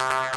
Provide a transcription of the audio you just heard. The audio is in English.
you